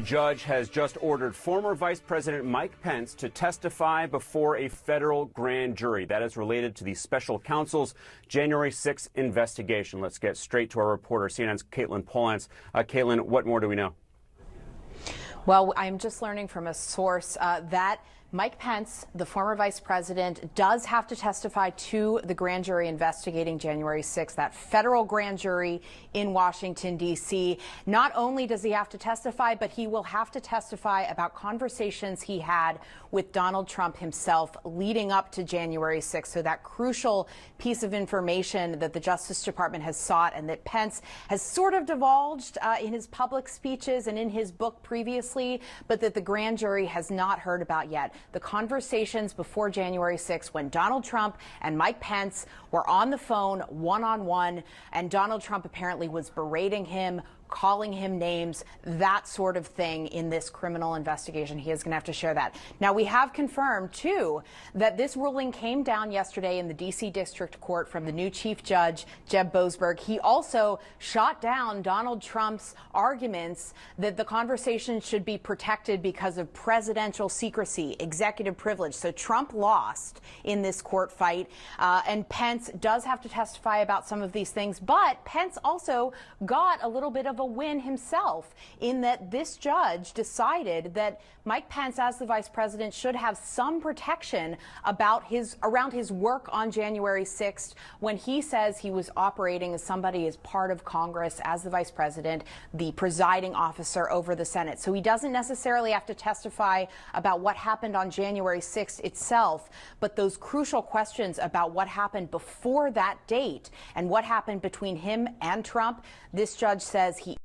judge has just ordered former Vice President Mike Pence to testify before a federal grand jury. That is related to the special counsel's January 6th investigation. Let's get straight to our reporter, CNN's Katelyn Polantz. Uh, Katelyn, what more do we know? Well, I'm just learning from a source uh, that Mike Pence, the former vice president, does have to testify to the grand jury investigating January 6th, that federal grand jury in Washington, D.C. Not only does he have to testify, but he will have to testify about conversations he had with Donald Trump himself leading up to January 6th. So that crucial piece of information that the Justice Department has sought and that Pence has sort of divulged uh, in his public speeches and in his book previously, but that the grand jury has not heard about yet the conversations before January 6 when Donald Trump and Mike Pence were on the phone one on one, and Donald Trump apparently was berating him calling him names, that sort of thing in this criminal investigation. He is going to have to share that. Now, we have confirmed, too, that this ruling came down yesterday in the D.C. District Court from the new Chief Judge, Jeb Boasberg. He also shot down Donald Trump's arguments that the conversation should be protected because of presidential secrecy, executive privilege. So Trump lost in this court fight, uh, and Pence does have to testify about some of these things, but Pence also got a little bit of a win himself in that this judge decided that Mike Pence, as the vice president, should have some protection about his around his work on January 6th when he says he was operating as somebody as part of Congress as the vice president, the presiding officer over the Senate. So he doesn't necessarily have to testify about what happened on January 6th itself, but those crucial questions about what happened before that date and what happened between him and Trump, this judge says he